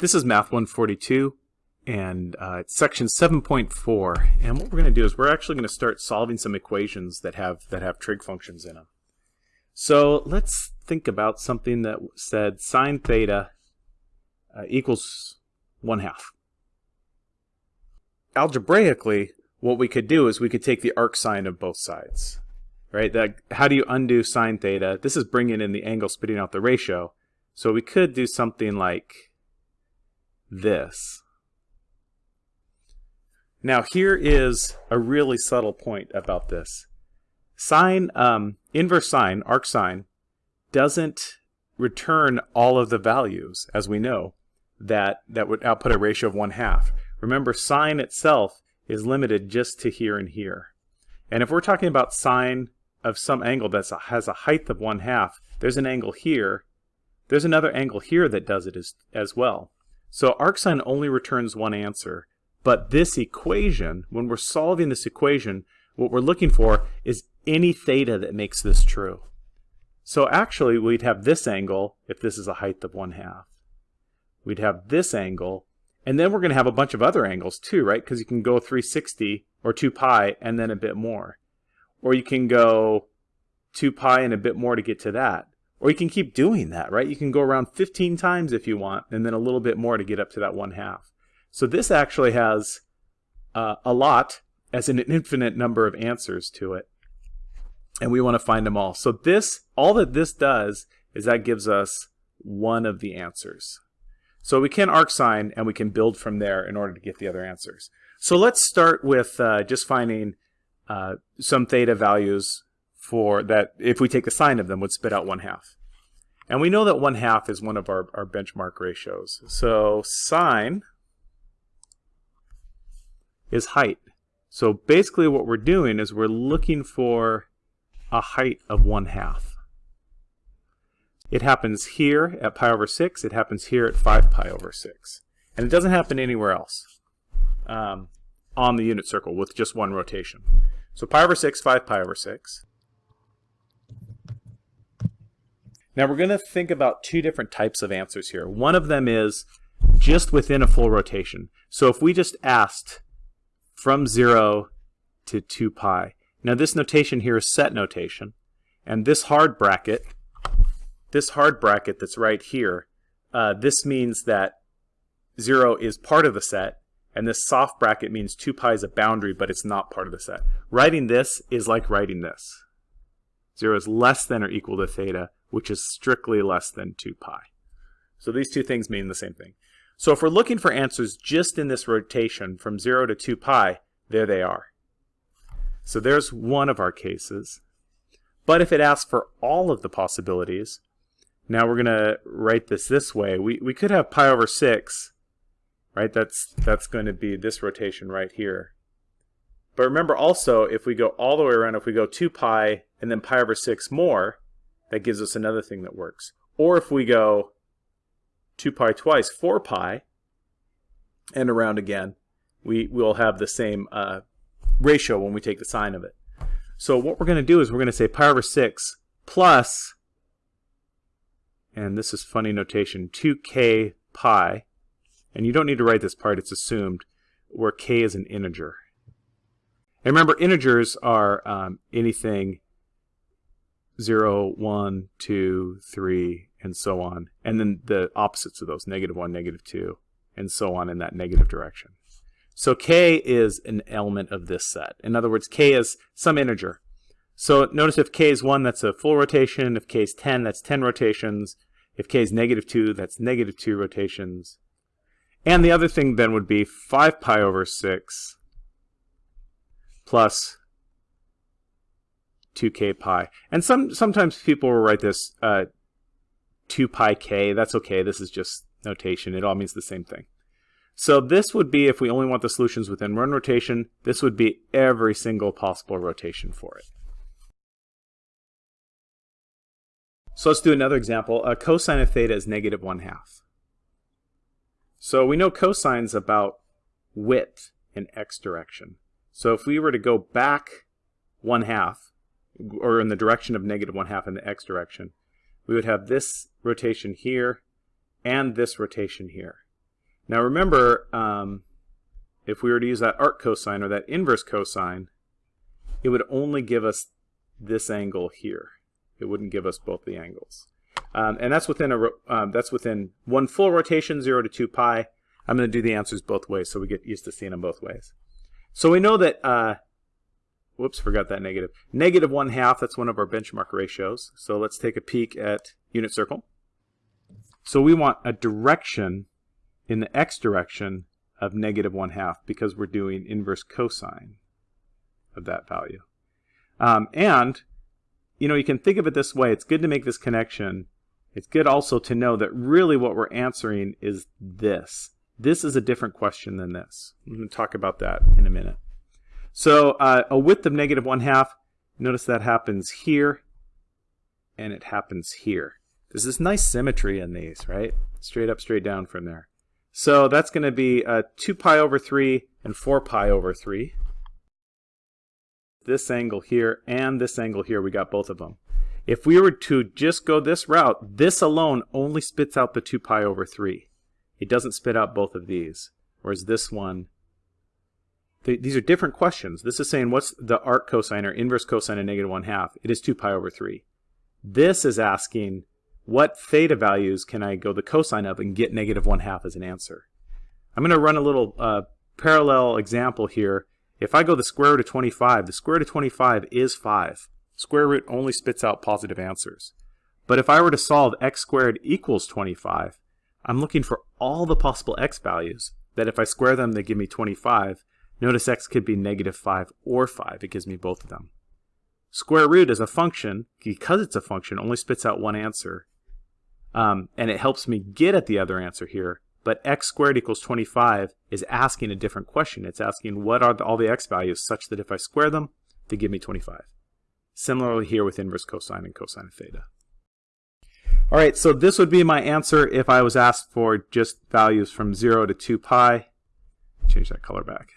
This is Math 142 and uh, it's section 7.4 and what we're going to do is we're actually going to start solving some equations that have that have trig functions in them. So let's think about something that said sine theta uh, equals 1 half. Algebraically what we could do is we could take the arcsine of both sides. Right? That how do you undo sine theta? This is bringing in the angle spitting out the ratio. So we could do something like this. Now here is a really subtle point about this. Sine, um, inverse sine, arc sine, doesn't return all of the values, as we know, that, that would output a ratio of 1 half. Remember, sine itself is limited just to here and here. And if we're talking about sine of some angle that has a height of 1 half, there's an angle here, there's another angle here that does it as, as well. So arcsine only returns one answer, but this equation, when we're solving this equation, what we're looking for is any theta that makes this true. So actually we'd have this angle if this is a height of 1 half. We'd have this angle, and then we're going to have a bunch of other angles too, right? Because you can go 360 or 2 pi and then a bit more. Or you can go 2 pi and a bit more to get to that. Or you can keep doing that, right? You can go around 15 times if you want, and then a little bit more to get up to that one half. So this actually has uh, a lot, as in an infinite number of answers to it. And we want to find them all. So this, all that this does is that gives us one of the answers. So we can arcsine and we can build from there in order to get the other answers. So let's start with uh, just finding uh, some theta values for that if we take the sine of them would spit out one half. And we know that one half is one of our, our benchmark ratios. So sine is height. So basically what we're doing is we're looking for a height of one half. It happens here at pi over 6. It happens here at 5 pi over 6. And it doesn't happen anywhere else um, on the unit circle with just one rotation. So pi over 6, 5 pi over 6. Now we're going to think about two different types of answers here. One of them is just within a full rotation. So if we just asked from 0 to 2 pi. Now this notation here is set notation. And this hard bracket, this hard bracket that's right here, uh, this means that 0 is part of the set. And this soft bracket means 2 pi is a boundary, but it's not part of the set. Writing this is like writing this. 0 is less than or equal to theta which is strictly less than 2 pi. So these two things mean the same thing. So if we're looking for answers just in this rotation from 0 to 2 pi, there they are. So there's one of our cases. But if it asks for all of the possibilities, now we're going to write this this way. We, we could have pi over 6, right? That's, that's going to be this rotation right here. But remember also, if we go all the way around, if we go 2 pi and then pi over 6 more, that gives us another thing that works. Or if we go 2 pi twice, 4 pi, and around again, we will have the same uh, ratio when we take the sine of it. So what we're going to do is we're going to say pi over 6 plus, and this is funny notation, 2k pi, and you don't need to write this part, it's assumed, where k is an integer. And remember, integers are um, anything 0, 1, 2, 3, and so on. And then the opposites of those, negative 1, negative 2, and so on in that negative direction. So k is an element of this set. In other words, k is some integer. So notice if k is 1, that's a full rotation. If k is 10, that's 10 rotations. If k is negative 2, that's negative 2 rotations. And the other thing then would be 5 pi over 6 plus 2k pi. And some sometimes people will write this uh, 2 pi k. That's okay. This is just notation. It all means the same thing. So this would be, if we only want the solutions within one rotation, this would be every single possible rotation for it. So let's do another example. A cosine of theta is negative 1 half. So we know cosine's about width in x direction. So if we were to go back 1 half, or in the direction of negative 1 half in the x direction, we would have this rotation here and this rotation here. Now remember, um, if we were to use that arc cosine or that inverse cosine, it would only give us this angle here. It wouldn't give us both the angles. Um, and that's within a um, that's within one full rotation, 0 to 2 pi. I'm going to do the answers both ways so we get used to seeing them both ways. So we know that, uh, whoops, forgot that negative. Negative 1 half, that's one of our benchmark ratios. So let's take a peek at unit circle. So we want a direction in the x direction of negative 1 half because we're doing inverse cosine of that value. Um, and, you know, you can think of it this way. It's good to make this connection. It's good also to know that really what we're answering is this. This is a different question than this. I'm going to talk about that in a minute. So uh, a width of negative 1 half, notice that happens here, and it happens here. There's this nice symmetry in these, right? Straight up, straight down from there. So that's going to be uh, 2 pi over 3 and 4 pi over 3. This angle here and this angle here, we got both of them. If we were to just go this route, this alone only spits out the 2 pi over 3. It doesn't spit out both of these. Whereas this one, th these are different questions. This is saying what's the arc cosine or inverse cosine of negative 1 half? It is 2 pi over 3. This is asking what theta values can I go the cosine of and get negative 1 half as an answer. I'm going to run a little uh, parallel example here. If I go the square root of 25, the square root of 25 is 5. Square root only spits out positive answers. But if I were to solve x squared equals 25, I'm looking for all the possible x values that if I square them, they give me 25. Notice x could be negative 5 or 5. It gives me both of them. Square root is a function, because it's a function, only spits out one answer. Um, and it helps me get at the other answer here. But x squared equals 25 is asking a different question. It's asking what are the, all the x values such that if I square them, they give me 25. Similarly here with inverse cosine and cosine of theta. All right, so this would be my answer if I was asked for just values from 0 to 2 pi. Change that color back.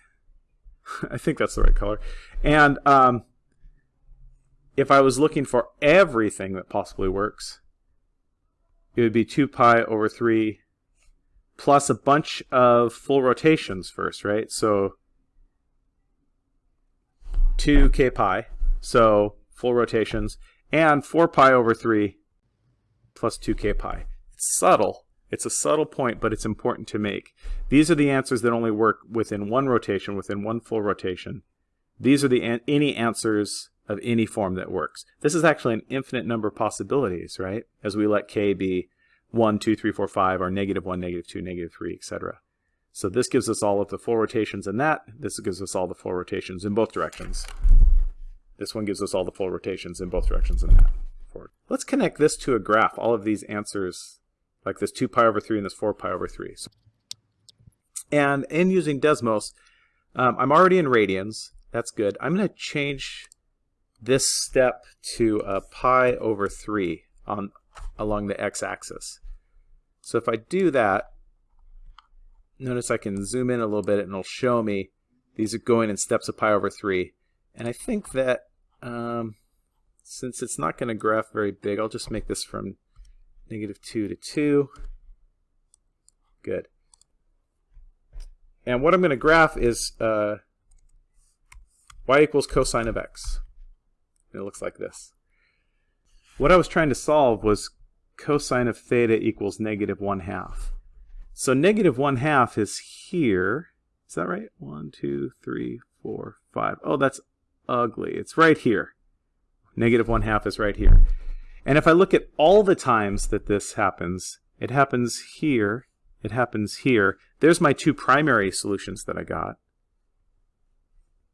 I think that's the right color. And um, if I was looking for everything that possibly works, it would be 2 pi over 3 plus a bunch of full rotations first, right? So 2k pi, so full rotations, and 4 pi over 3 plus 2k pi. It's subtle. It's a subtle point, but it's important to make. These are the answers that only work within one rotation, within one full rotation. These are the an any answers of any form that works. This is actually an infinite number of possibilities, right? As we let k be 1, 2, 3, 4, 5, or negative 1, negative 2, negative 3, etc. So this gives us all of the full rotations in that. This gives us all the full rotations in both directions. This one gives us all the full rotations in both directions in that. Let's connect this to a graph, all of these answers, like this 2 pi over 3 and this 4 pi over 3. And in using Desmos, um, I'm already in radians. That's good. I'm going to change this step to a pi over 3 on along the x-axis. So if I do that, notice I can zoom in a little bit and it'll show me these are going in steps of pi over 3. And I think that um, since it's not going to graph very big, I'll just make this from negative 2 to 2. Good. And what I'm going to graph is uh, y equals cosine of x. it looks like this. What I was trying to solve was cosine of theta equals negative 1 half. So negative 1 half is here. Is that right? 1, 2, 3, 4, 5. Oh, that's ugly. It's right here. Negative 1 half is right here. And if I look at all the times that this happens, it happens here, it happens here. There's my two primary solutions that I got.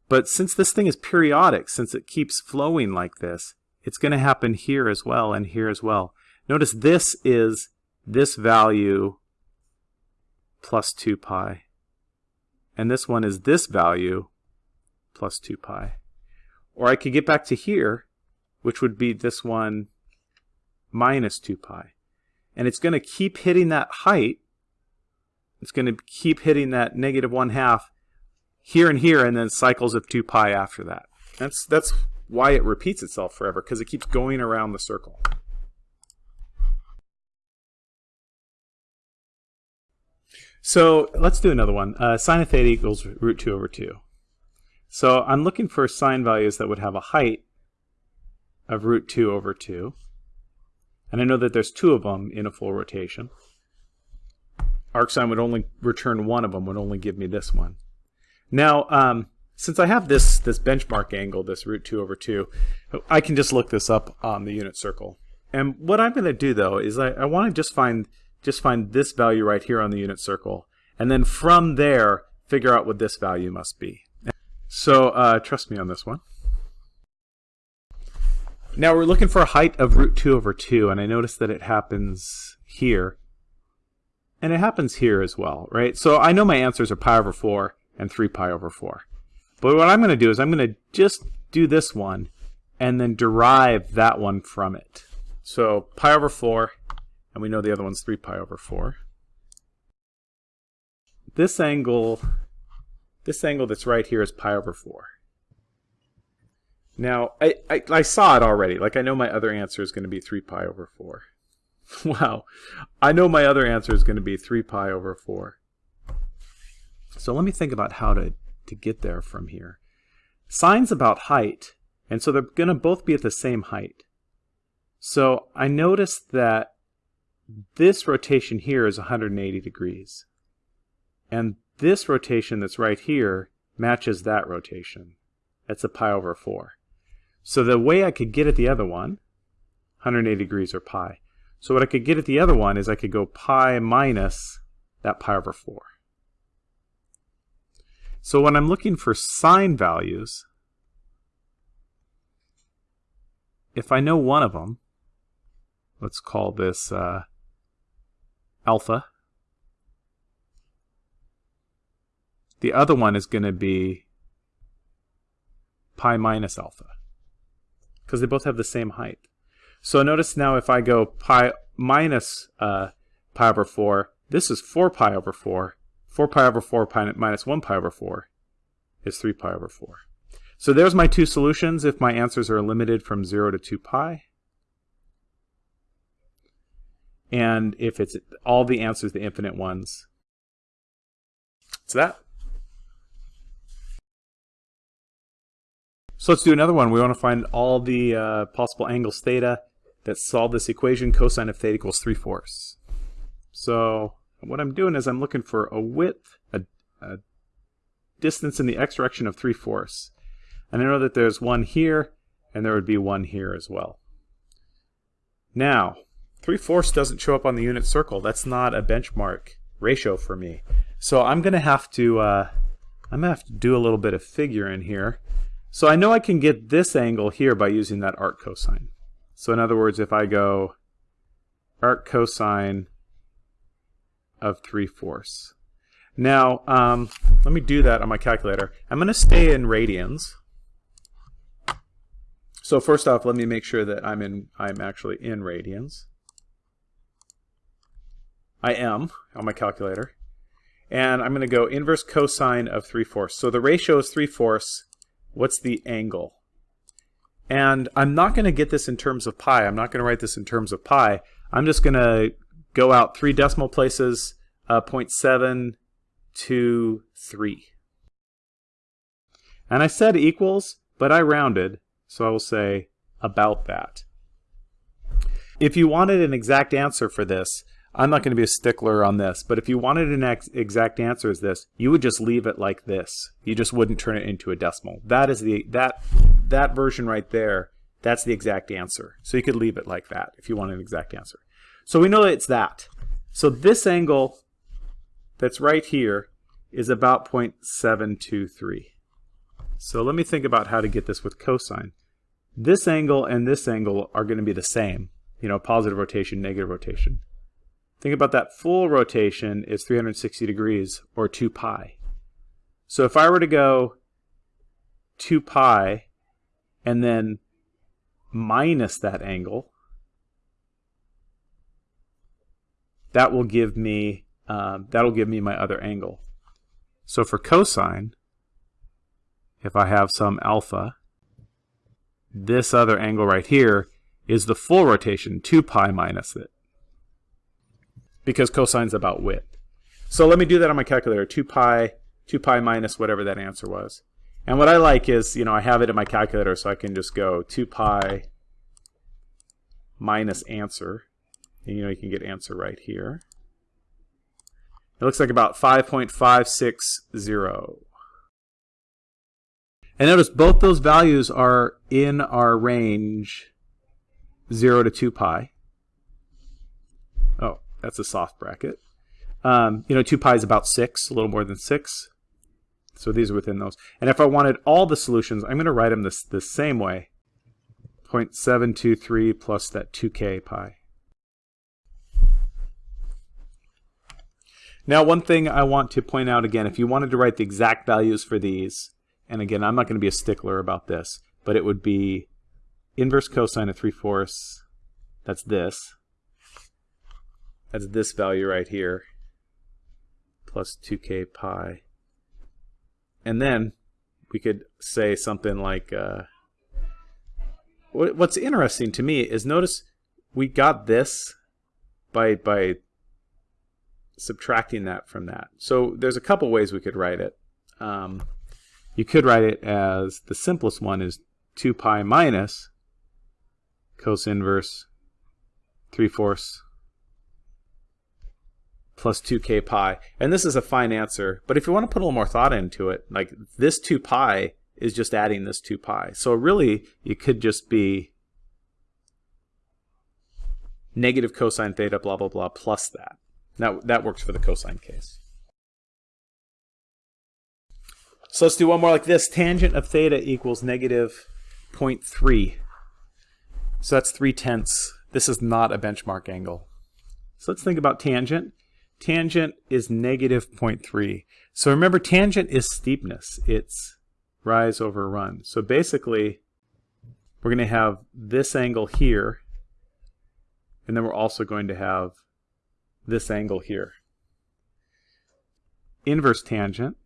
But since this thing is periodic, since it keeps flowing like this, it's going to happen here as well and here as well. Notice this is this value plus 2 pi. And this one is this value plus 2 pi. Or I could get back to here which would be this one minus 2 pi. And it's going to keep hitting that height. It's going to keep hitting that negative 1 half here and here, and then cycles of 2 pi after that. That's, that's why it repeats itself forever, because it keeps going around the circle. So let's do another one. Uh, sine of theta equals root 2 over 2. So I'm looking for sine values that would have a height of root 2 over 2. And I know that there's two of them in a full rotation. Arcsine would only return one of them, would only give me this one. Now, um, since I have this, this benchmark angle, this root 2 over 2, I can just look this up on the unit circle. And what I'm going to do, though, is I, I want to just find just find this value right here on the unit circle. And then from there, figure out what this value must be. So uh, trust me on this one. Now we're looking for a height of root 2 over 2, and I notice that it happens here. And it happens here as well, right? So I know my answers are pi over 4 and 3 pi over 4. But what I'm going to do is I'm going to just do this one and then derive that one from it. So pi over 4 and we know the other one's 3 pi over 4. This angle, this angle that's right here is pi over 4. Now, I, I, I saw it already. Like, I know my other answer is going to be 3 pi over 4. wow. I know my other answer is going to be 3 pi over 4. So let me think about how to, to get there from here. Sine's about height, and so they're going to both be at the same height. So I noticed that this rotation here is 180 degrees. And this rotation that's right here matches that rotation. That's a pi over 4. So the way I could get at the other one, 180 degrees or pi. So what I could get at the other one is I could go pi minus that pi over 4. So when I'm looking for sine values, if I know one of them, let's call this uh, alpha. The other one is going to be pi minus alpha because they both have the same height. So notice now if I go pi minus uh, pi over 4, this is 4 pi over 4. 4 pi over 4 pi minus 1 pi over 4 is 3 pi over 4. So there's my two solutions if my answers are limited from 0 to 2 pi. And if it's all the answers, the infinite ones, it's that. So let's do another one. We want to find all the uh, possible angles theta that solve this equation. Cosine of theta equals 3 fourths. So what I'm doing is I'm looking for a width, a, a distance in the x direction of 3 fourths. And I know that there's one here, and there would be one here as well. Now, 3 fourths doesn't show up on the unit circle. That's not a benchmark ratio for me. So I'm going to have to uh, I'm going to have to do a little bit of figuring here. So I know I can get this angle here by using that arc cosine. So in other words, if I go arc cosine of 3 fourths. Now, um, let me do that on my calculator. I'm going to stay in radians. So first off, let me make sure that I'm in I'm actually in radians. I am on my calculator. And I'm going to go inverse cosine of 3 fourths. So the ratio is 3 fourths. What's the angle? And I'm not going to get this in terms of pi. I'm not going to write this in terms of pi. I'm just going to go out three decimal places, uh, 0.723. And I said equals, but I rounded, so I will say about that. If you wanted an exact answer for this, I'm not going to be a stickler on this, but if you wanted an ex exact answer as this, you would just leave it like this. You just wouldn't turn it into a decimal. That is the that that version right there. That's the exact answer. So you could leave it like that if you want an exact answer. So we know that it's that. So this angle that's right here is about 0.723. So let me think about how to get this with cosine. This angle and this angle are going to be the same. You know, positive rotation, negative rotation. Think about that full rotation is 360 degrees, or 2 pi. So if I were to go 2 pi and then minus that angle, that will give me um, that'll give me my other angle. So for cosine, if I have some alpha, this other angle right here is the full rotation, 2 pi minus it because cosine's about width. So let me do that on my calculator. 2 pi, 2 pi minus whatever that answer was. And what I like is, you know, I have it in my calculator so I can just go 2 pi minus answer. And you know, you can get answer right here. It looks like about 5.560. And notice both those values are in our range 0 to 2 pi. That's a soft bracket. Um, you know, 2 pi is about 6, a little more than 6. So these are within those. And if I wanted all the solutions, I'm going to write them this, the same way. 0.723 plus that 2k pi. Now, one thing I want to point out again, if you wanted to write the exact values for these, and again, I'm not going to be a stickler about this, but it would be inverse cosine of 3 fourths, that's this, that's this value right here, plus 2k pi. And then we could say something like, uh, what's interesting to me is notice we got this by, by subtracting that from that. So there's a couple ways we could write it. Um, you could write it as the simplest one is 2 pi minus cos inverse 3 fourths plus 2k pi. And this is a fine answer, but if you want to put a little more thought into it, like this 2 pi is just adding this 2 pi. So really, it could just be negative cosine theta blah blah blah plus that. That, that works for the cosine case. So let's do one more like this. Tangent of theta equals negative 0.3. So that's 3 tenths. This is not a benchmark angle. So let's think about tangent. Tangent is negative 0.3. So remember, tangent is steepness. It's rise over run. So basically, we're going to have this angle here, and then we're also going to have this angle here. Inverse tangent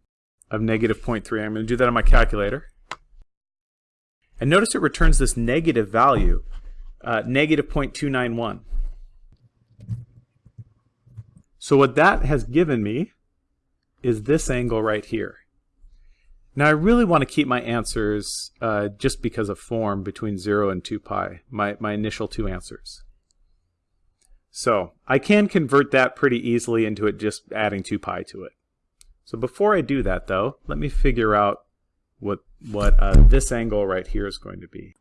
of negative 0.3. I'm going to do that on my calculator. And notice it returns this negative value, uh, negative 0.291. So what that has given me is this angle right here. Now I really want to keep my answers uh, just because of form between 0 and 2 pi, my, my initial two answers. So I can convert that pretty easily into it just adding 2 pi to it. So before I do that though, let me figure out what, what uh, this angle right here is going to be.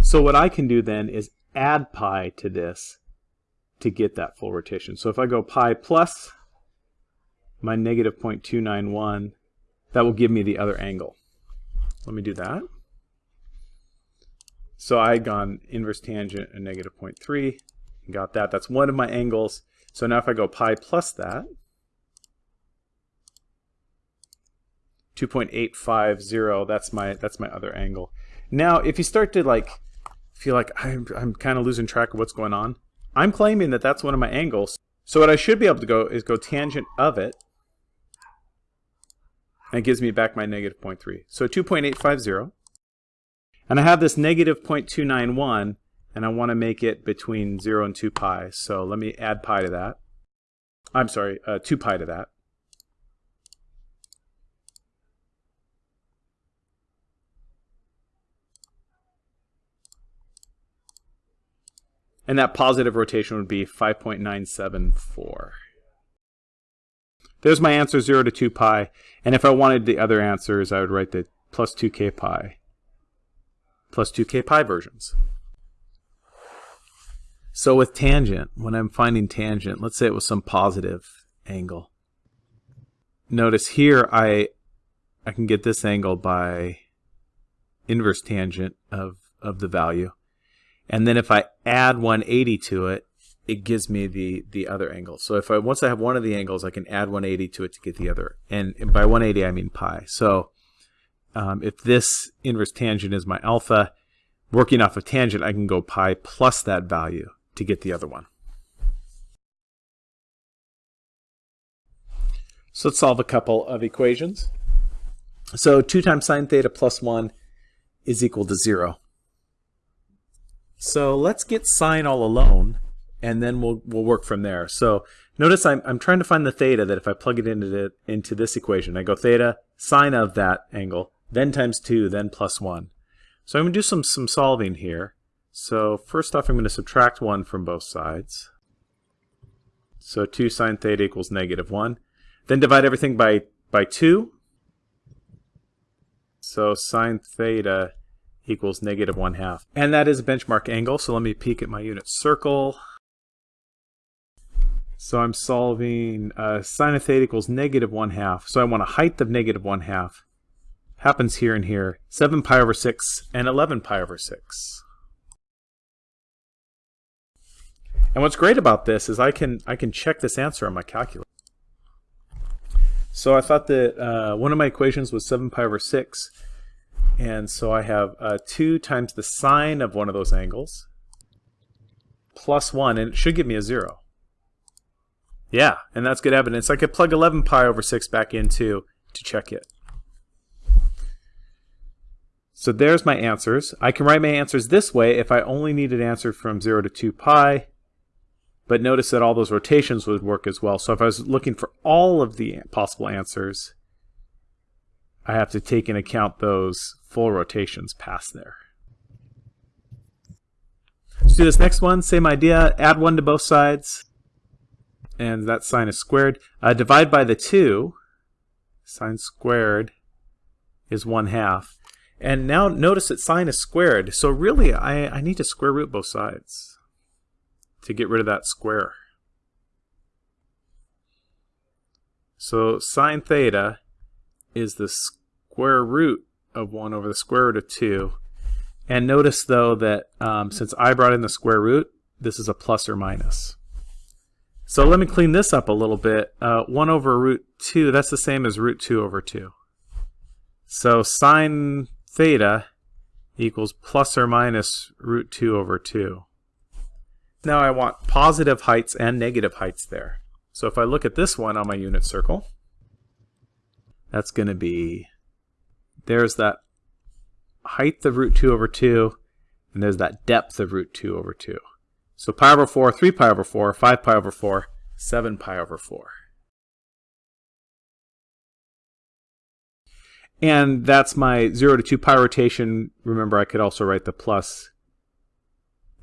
So what I can do then is add pi to this to get that full rotation. So if I go pi plus my negative 0.291, that will give me the other angle. Let me do that. So I had gone inverse tangent and negative 0.3, got that. That's one of my angles. So now if I go pi plus that, 2.850, that's my that's my other angle. Now, if you start to like feel like I'm, I'm kind of losing track of what's going on, I'm claiming that that's one of my angles. So what I should be able to go is go tangent of it, and it gives me back my negative 0.3. So 2.850. And I have this negative 0.291, and I want to make it between 0 and 2 pi. So let me add pi to that. I'm sorry, uh, 2 pi to that. And that positive rotation would be 5.974. There's my answer, 0 to 2 pi. And if I wanted the other answers, I would write the plus 2k pi, plus 2k pi versions. So with tangent, when I'm finding tangent, let's say it was some positive angle. Notice here I I can get this angle by inverse tangent of, of the value. And then if I add 180 to it, it gives me the, the other angle. So if I once I have one of the angles, I can add 180 to it to get the other. And by 180, I mean pi. So um, if this inverse tangent is my alpha, working off of tangent, I can go pi plus that value to get the other one. So let's solve a couple of equations. So 2 times sine theta plus 1 is equal to 0. So let's get sine all alone and then we'll, we'll work from there. So notice I'm, I'm trying to find the theta that if I plug it into, the, into this equation, I go theta, sine of that angle, then times 2, then plus 1. So I'm going to do some, some solving here. So first off, I'm going to subtract 1 from both sides. So 2 sine theta equals negative 1. Then divide everything by, by 2. So sine theta equals negative 1 half. And that is a benchmark angle, so let me peek at my unit circle. So I'm solving uh, sine of theta equals negative 1 half. So I want a height of negative 1 half. Happens here and here. 7 pi over 6 and 11 pi over 6. And what's great about this is I can I can check this answer on my calculator. So I thought that uh, one of my equations was 7 pi over 6. And so I have uh, 2 times the sine of one of those angles plus 1, and it should give me a 0. Yeah, and that's good evidence. I could plug 11 pi over 6 back into to check it. So there's my answers. I can write my answers this way if I only need an answer from 0 to 2 pi. But notice that all those rotations would work as well. So if I was looking for all of the possible answers, I have to take into account those full rotations pass there. Let's do this next one. Same idea. Add 1 to both sides. And that sine is squared. Uh, divide by the 2. Sine squared is 1 half. And now notice that sine is squared. So really, I, I need to square root both sides to get rid of that square. So sine theta is the square root of 1 over the square root of 2. And notice though that um, since I brought in the square root, this is a plus or minus. So let me clean this up a little bit. Uh, 1 over root 2, that's the same as root 2 over 2. So sine theta equals plus or minus root 2 over 2. Now I want positive heights and negative heights there. So if I look at this one on my unit circle, that's going to be, there's that height of root 2 over 2, and there's that depth of root 2 over 2. So pi over 4, 3 pi over 4, 5 pi over 4, 7 pi over 4. And that's my 0 to 2 pi rotation. Remember, I could also write the plus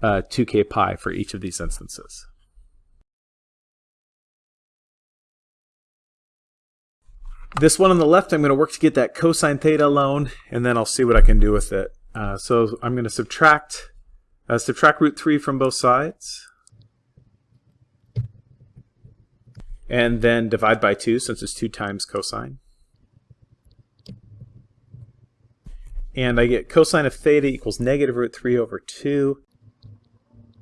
uh, 2k pi for each of these instances. This one on the left, I'm going to work to get that cosine theta alone, and then I'll see what I can do with it. Uh, so I'm going to subtract uh, subtract root 3 from both sides. And then divide by 2, since it's 2 times cosine. And I get cosine of theta equals negative root 3 over 2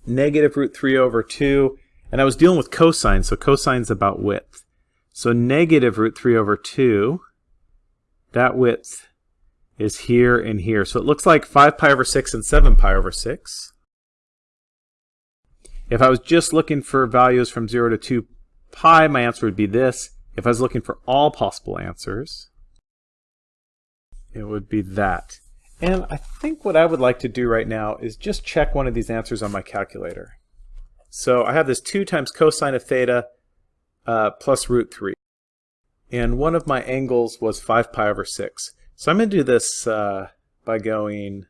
negative root 3 over 2. And I was dealing with cosine, so cosine's about width. So negative root 3 over 2, that width is here and here. So it looks like 5 pi over 6 and 7 pi over 6. If I was just looking for values from 0 to 2 pi, my answer would be this. If I was looking for all possible answers, it would be that. And I think what I would like to do right now is just check one of these answers on my calculator. So I have this 2 times cosine of theta uh, plus root 3. And one of my angles was 5 pi over 6. So I'm going to do this uh, by going...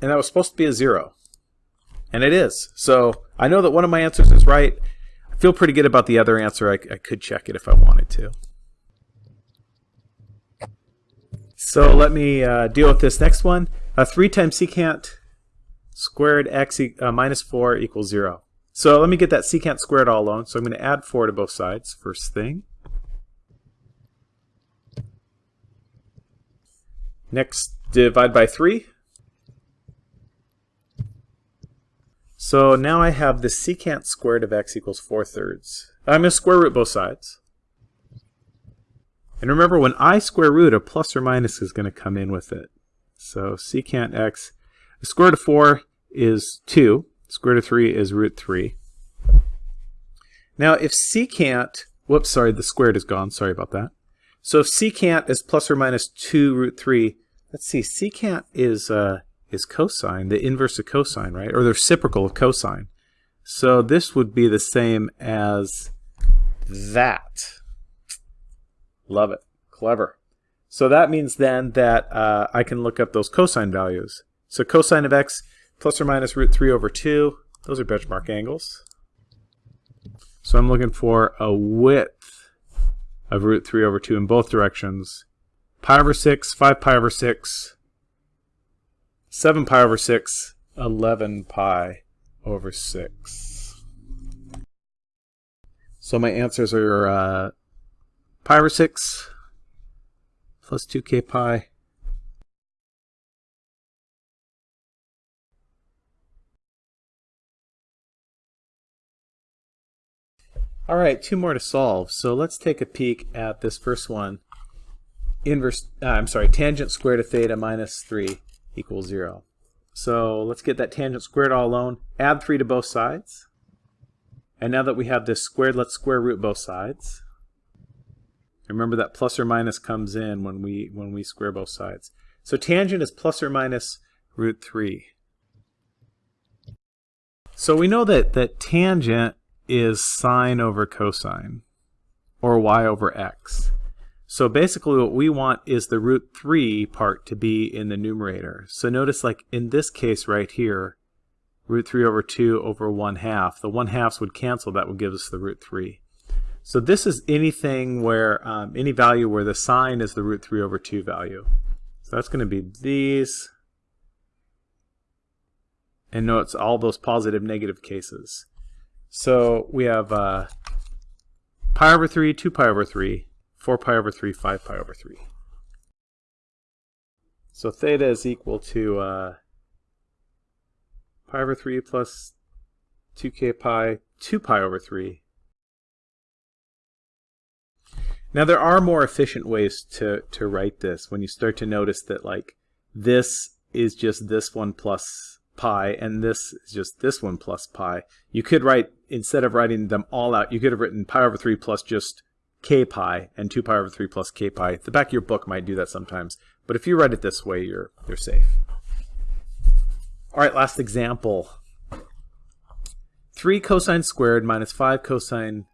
And that was supposed to be a 0. And it is. So I know that one of my answers is right. I feel pretty good about the other answer. I, I could check it if I wanted to. So let me uh, deal with this next one. Uh, 3 times secant squared x e uh, minus 4 equals 0. So let me get that secant squared all alone. So I'm going to add 4 to both sides, first thing. Next, divide by 3. So now I have the secant squared of x equals 4 thirds. I'm going to square root both sides. And remember, when I square root, a plus or minus is going to come in with it. So secant x, the square root of 4 is 2. Square root of 3 is root 3. Now, if secant, whoops, sorry, the squared is gone. Sorry about that. So if secant is plus or minus 2 root 3, let's see, secant is, uh, is cosine, the inverse of cosine, right? Or the reciprocal of cosine. So this would be the same as that. Love it. Clever. So that means then that uh, I can look up those cosine values. So cosine of x plus or minus root 3 over 2, those are benchmark angles. So I'm looking for a width of root 3 over 2 in both directions. Pi over 6, 5 pi over 6, 7 pi over 6, 11 pi over 6. So my answers are uh, pi over 6 plus 2k pi All right, two more to solve. So let's take a peek at this first one. Inverse, uh, I'm sorry, tangent squared of theta minus 3 equals 0. So let's get that tangent squared all alone. Add 3 to both sides. And now that we have this squared, let's square root both sides. Remember that plus or minus comes in when we when we square both sides. So tangent is plus or minus root 3. So we know that, that tangent is sine over cosine, or y over x. So basically what we want is the root 3 part to be in the numerator. So notice like in this case right here, root 3 over 2 over 1 half. The 1 halves would cancel, that would give us the root 3. So this is anything where, um, any value where the sine is the root 3 over 2 value. So that's going to be these. And notice all those positive negative cases. So we have uh, pi over 3, 2 pi over 3, 4 pi over 3, 5 pi over 3. So theta is equal to uh, pi over 3 plus 2k pi, 2 pi over 3 Now there are more efficient ways to, to write this when you start to notice that like this is just this one plus pi and this is just this one plus pi. You could write, instead of writing them all out, you could have written pi over 3 plus just k pi and 2 pi over 3 plus k pi. The back of your book might do that sometimes, but if you write it this way, you're, you're safe. All right, last example. 3 cosine squared minus 5 cosine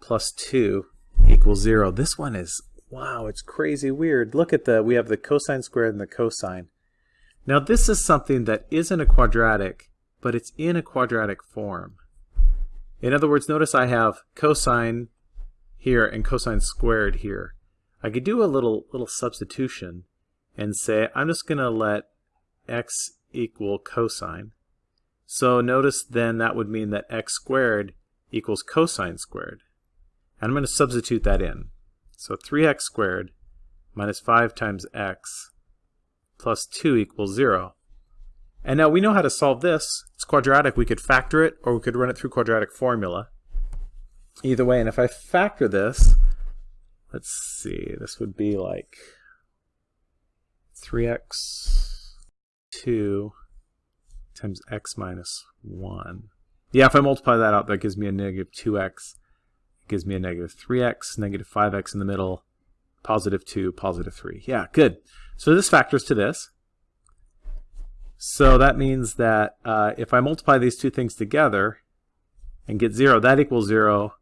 plus 2 equals 0. This one is, wow, it's crazy weird. Look at the, we have the cosine squared and the cosine. Now this is something that isn't a quadratic, but it's in a quadratic form. In other words, notice I have cosine here and cosine squared here. I could do a little little substitution and say I'm just going to let x equal cosine. So notice then that would mean that x squared equals cosine squared. And I'm going to substitute that in. So 3x squared minus 5 times x plus 2 equals 0. And now we know how to solve this. It's quadratic. We could factor it, or we could run it through quadratic formula. Either way, and if I factor this, let's see, this would be like 3x 2 times x minus 1. Yeah, if I multiply that out, that gives me a negative 2x It gives me a negative 3x, negative 5x in the middle, positive 2, positive 3. Yeah, good. So this factors to this. So that means that uh, if I multiply these two things together and get 0, that equals 0,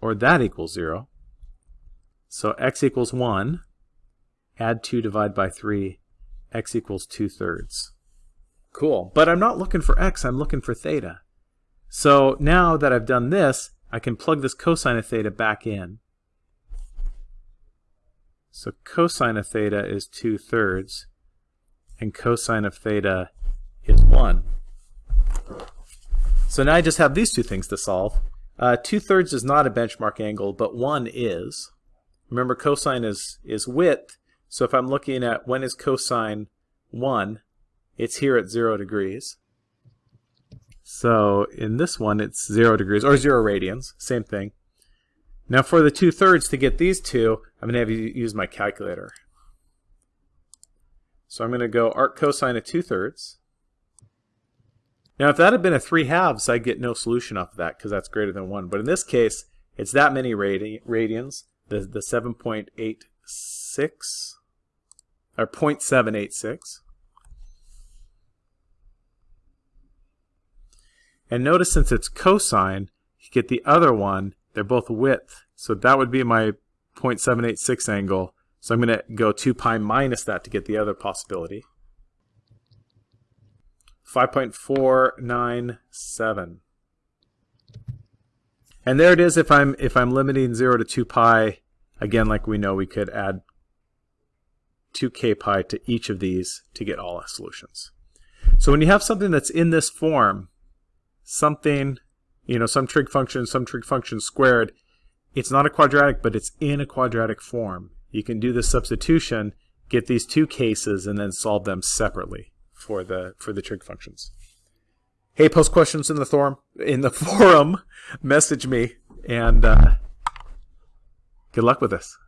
or that equals 0. So x equals 1, add 2, divide by 3, x equals 2 thirds. Cool. But I'm not looking for x, I'm looking for theta. So now that I've done this, I can plug this cosine of theta back in. So cosine of theta is 2 thirds, and cosine of theta is 1. So now I just have these two things to solve. Uh, 2 thirds is not a benchmark angle, but 1 is. Remember cosine is, is width, so if I'm looking at when is cosine 1, it's here at 0 degrees. So in this one, it's 0 degrees, or 0 radians, same thing. Now for the two-thirds to get these two, I'm going to have you use my calculator. So I'm going to go arc cosine of two-thirds. Now if that had been a 3 halves, I'd get no solution off of that because that's greater than 1. But in this case, it's that many radi radians, the, the 7.86, or 0.786. And notice since it's cosine, you get the other one they're both width. So that would be my 0.786 angle. So I'm going to go 2 pi minus that to get the other possibility. 5.497. And there it is if I'm if I'm limiting 0 to 2 pi. Again, like we know, we could add 2k pi to each of these to get all solutions. So when you have something that's in this form, something, you know, some trig function, some trig function squared, it's not a quadratic, but it's in a quadratic form. You can do the substitution, get these two cases, and then solve them separately for the for the trig functions. Hey, post questions in the forum. In the forum, message me, and uh, good luck with this.